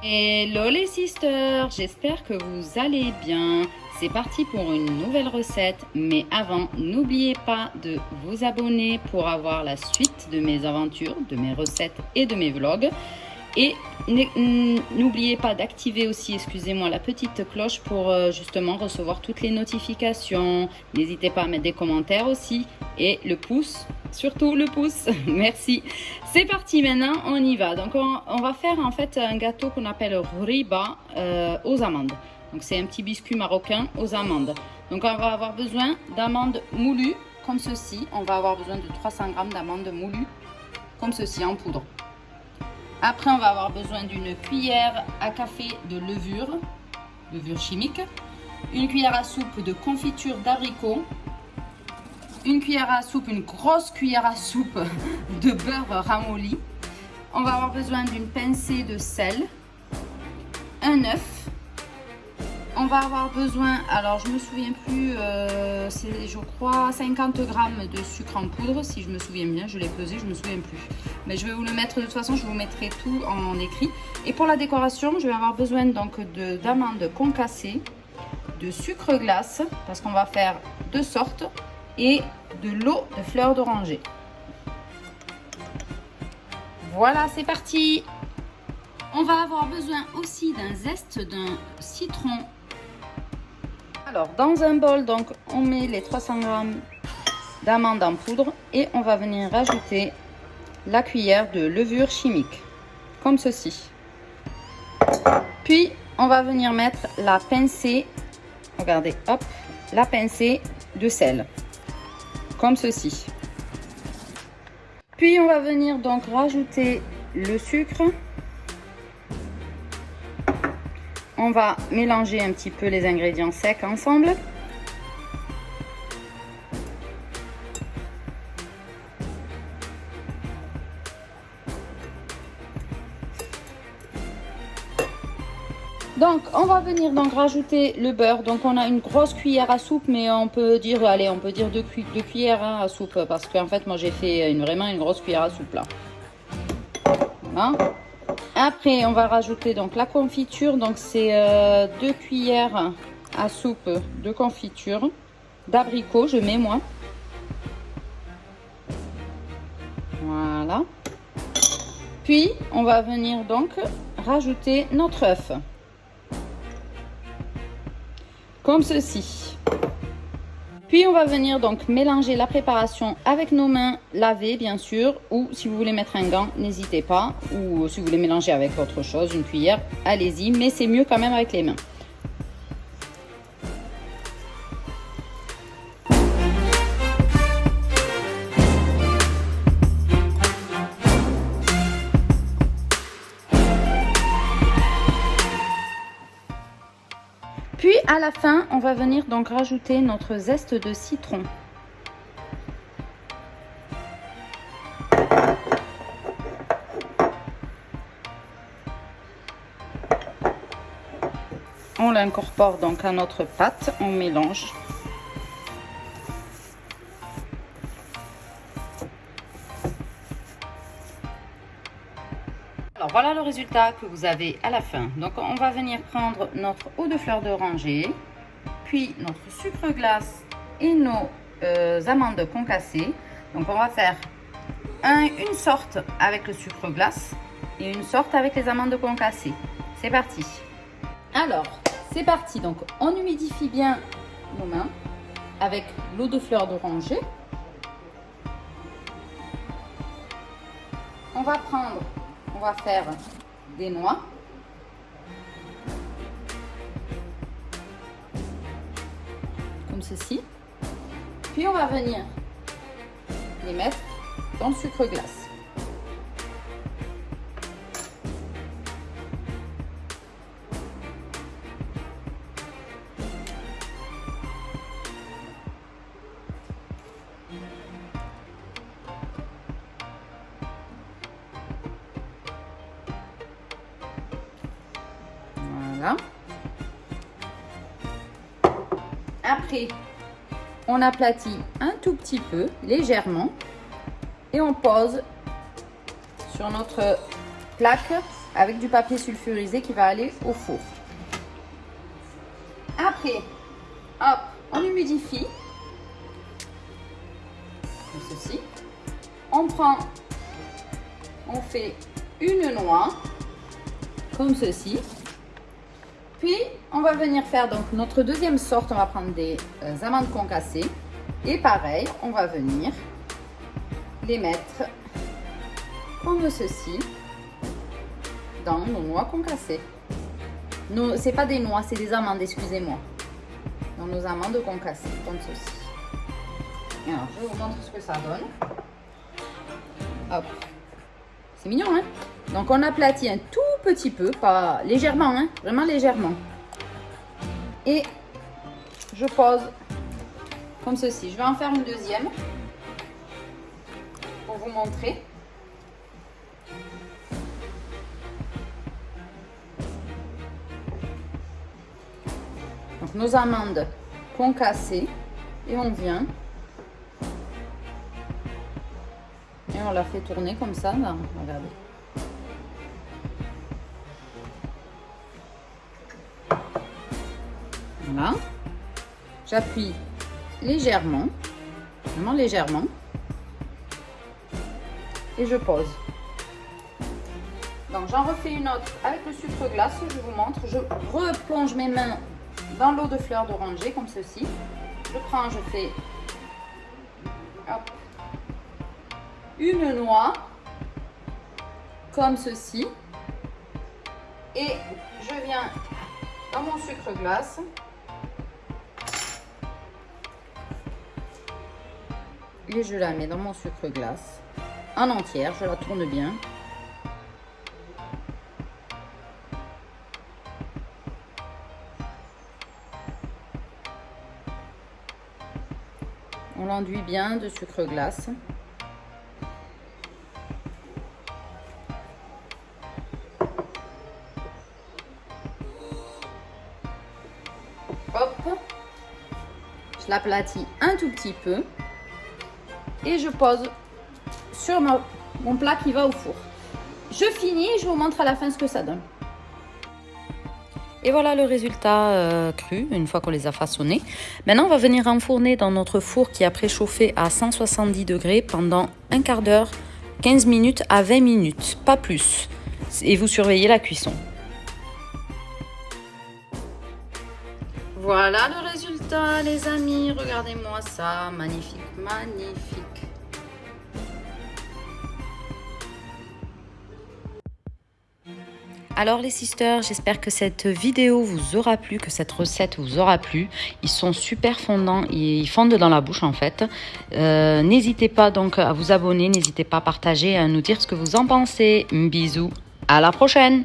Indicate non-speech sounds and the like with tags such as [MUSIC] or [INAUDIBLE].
Hello les sisters, j'espère que vous allez bien. C'est parti pour une nouvelle recette, mais avant, n'oubliez pas de vous abonner pour avoir la suite de mes aventures, de mes recettes et de mes vlogs. Et n'oubliez pas d'activer aussi, excusez-moi, la petite cloche pour euh, justement recevoir toutes les notifications. N'hésitez pas à mettre des commentaires aussi. Et le pouce, surtout le pouce. [LAUGHS] Merci. C'est parti maintenant, on y va. Donc on, va faire en fait un gâteau qu'on appelle riba euh, aux amandes. Donc c'est un petit biscuit marocain aux amandes. Donc on va avoir besoin d'amandes moulues comme ceci. On va avoir besoin de 300 g d'amandes moulues comme ceci en poudre. Après, on va avoir besoin d'une cuillère à café de levure, levure chimique, une cuillère à soupe de confiture d'abricot, une cuillère à soupe, une grosse cuillère à soupe [LAUGHS] de beurre ramolli. On va avoir besoin d'une pincée de sel, un œuf, on va avoir besoin, alors je me souviens plus, euh, c'est je crois 50 grammes de sucre en poudre, si je me souviens bien, je l'ai pesé, je me souviens plus. Mais je vais vous le mettre, de toute façon je vous mettrai tout en écrit. Et pour la décoration, je vais avoir besoin donc d'amandes concassées, de sucre glace, parce qu'on va faire deux sortes, et de l'eau de fleurs d'oranger. Voilà, c'est parti on va avoir besoin aussi d'un zeste d'un citron alors, dans un bol, donc, on met les 300 g d'amandes en poudre et on va venir rajouter la cuillère de levure chimique, comme ceci. Puis, on va venir mettre la pincée, regardez, hop, la pincée de sel, comme ceci. Puis, on va venir donc rajouter le sucre On va mélanger un petit peu les ingrédients secs ensemble. Donc, on va venir donc rajouter le beurre. Donc, on a une grosse cuillère à soupe, mais on peut dire, allez, on peut dire deux, cuillères hein, à soupe, parce qu'en fait, moi, j'ai fait vraiment une grosse cuillère à soupe là. Hein? Après, on va rajouter donc la confiture. Donc, c'est euh, deux cuillères à soupe de confiture d'abricot. Je mets moi. Voilà. Puis, on va venir donc rajouter notre œuf. Comme ceci. Puis on va venir donc mélanger la préparation avec nos mains lavées bien sûr ou si vous voulez mettre un gant n'hésitez pas ou si vous voulez mélanger avec autre chose, une cuillère, allez-y mais c'est mieux quand même avec les mains. La fin, on va venir donc rajouter notre zeste de citron. On l'incorpore donc à notre pâte, on mélange. Voilà le résultat que vous avez à la fin. Donc on va venir prendre notre eau de fleur d'oranger, puis notre sucre glace et nos euh, amandes concassées. Donc on va faire une sorte avec le sucre glace et une sorte avec les amandes concassées. C'est parti. Alors, c'est parti. Donc on humidifie bien nos mains avec l'eau de fleur d'oranger. On va prendre on va faire des noix. Comme ceci. Puis on va venir les mettre dans le sucre glace. On aplatit un tout petit peu, légèrement, et on pose sur notre plaque avec du papier sulfurisé qui va aller au four. Après, hop, on humidifie. Comme ceci. On prend, on fait une noix, comme ceci. Puis, on va venir faire donc notre deuxième sorte. On va prendre des euh, amandes concassées. Et pareil, on va venir les mettre comme ceci dans nos noix concassées. Ce c'est pas des noix, c'est des amandes, excusez-moi. Dans nos amandes concassées, comme ceci. Alors, je vous montre ce que ça donne. Hop. C'est mignon, hein? Donc, on aplatit un tout petit peu, pas légèrement, hein Vraiment légèrement. Et je pose comme ceci. Je vais en faire une deuxième pour vous montrer. Donc nos amandes concassées et on vient et on la fait tourner comme ça. regardez. J'appuie légèrement, vraiment légèrement, et je pose. Donc j'en refais une autre avec le sucre glace, je vous montre. Je replonge mes mains dans l'eau de fleurs d'oranger comme ceci. Je prends, je fais une noix comme ceci. Et je viens dans mon sucre glace et je la mets dans mon sucre glace en entière, je la tourne bien. On l'enduit bien de sucre glace. Hop, je l'aplatis un tout petit peu et je pose sur mon plat qui va au four. Je finis je vous montre à la fin ce que ça donne. Et voilà le résultat euh, cru, une fois qu'on les a façonnés. Maintenant, on va venir enfourner dans notre four qui a préchauffé à 170 degrés pendant un quart d'heure, 15 minutes à 20 minutes, pas plus. Et vous surveillez la cuisson. Voilà le les amis. Regardez-moi ça. Magnifique, magnifique. Alors les sisters, j'espère que cette vidéo vous aura plu, que cette recette vous aura plu. Ils sont super fondants, ils fondent dans la bouche en fait. Euh, n'hésitez pas donc à vous abonner, n'hésitez pas à partager, à nous dire ce que vous en pensez. Bisous, à la prochaine